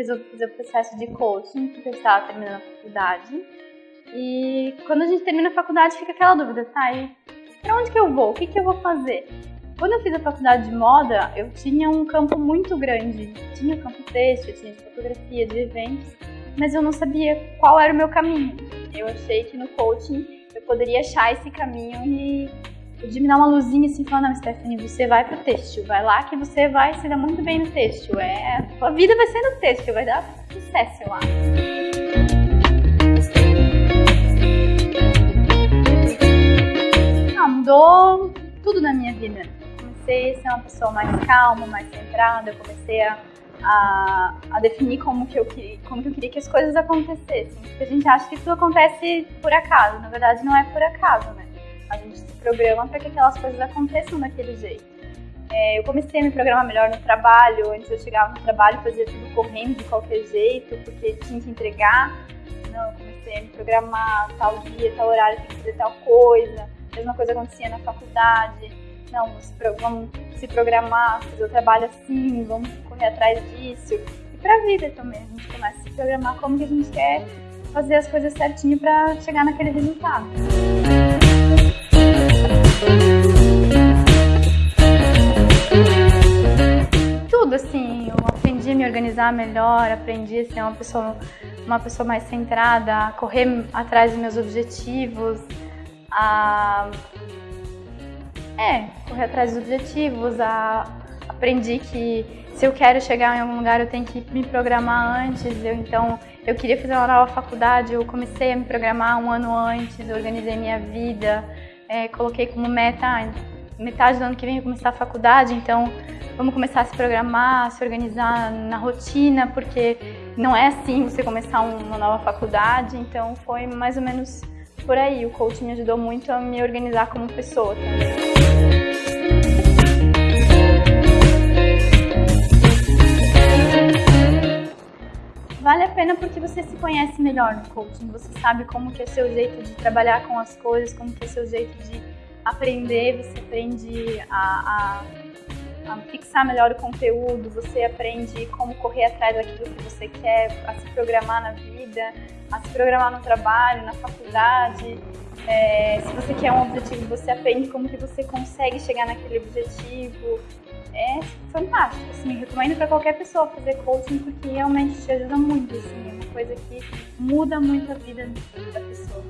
resolvi fazer o processo de coaching, porque eu estava terminando a faculdade. E quando a gente termina a faculdade, fica aquela dúvida, tá? E pra onde que eu vou? O que, que eu vou fazer? Quando eu fiz a faculdade de moda, eu tinha um campo muito grande. Tinha campo texto, tinha de fotografia, de eventos, mas eu não sabia qual era o meu caminho. Eu achei que no coaching eu poderia achar esse caminho e de me dar uma luzinha assim, falar, não, Stephanie, você vai pro têxtil, vai lá que você vai se dar muito bem no têxtil. É, a vida vai ser no têxtil, vai dar sucesso lá. Ah, mudou tudo na minha vida. Comecei a ser uma pessoa mais calma, mais centrada, comecei a, a, a definir como que, eu, como que eu queria que as coisas acontecessem. Porque a gente acha que tudo acontece por acaso, na verdade não é por acaso, né? A gente se programa para que aquelas coisas aconteçam daquele jeito. É, eu comecei a me programar melhor no trabalho. Antes eu chegava no trabalho fazia tudo correndo de qualquer jeito, porque tinha que entregar. Não, eu comecei a me programar tal dia, tal horário, tem que fazer tal coisa. A mesma coisa acontecia na faculdade. Não, vamos se programar, fazer o trabalho assim, vamos correr atrás disso. Para a vida também, a gente começa a se programar como que a gente quer fazer as coisas certinho para chegar naquele resultado. Tudo assim, eu aprendi a me organizar melhor, aprendi a ser uma pessoa, uma pessoa mais centrada, a correr atrás dos meus objetivos, a é, correr atrás dos objetivos, a aprendi que se eu quero chegar em algum lugar eu tenho que me programar antes, eu então eu queria fazer uma nova faculdade, eu comecei a me programar um ano antes, organizei minha vida, é, coloquei como meta, ah, metade do ano que vem eu começar a faculdade, então vamos começar a se programar, a se organizar na rotina, porque não é assim você começar uma nova faculdade, então foi mais ou menos por aí. O coaching me ajudou muito a me organizar como pessoa. Vale a pena porque você se conhece melhor no coaching, você sabe como que é seu jeito de trabalhar com as coisas, como que é seu jeito de aprender, você aprende a, a, a fixar melhor o conteúdo, você aprende como correr atrás daquilo que você quer, a se programar na vida, a se programar no trabalho, na faculdade. É, se você quer um objetivo, você aprende como que você consegue chegar naquele objetivo é fantástico, assim, recomendo para qualquer pessoa fazer coaching porque realmente te ajuda muito, assim, é uma coisa que muda muito a vida da pessoa.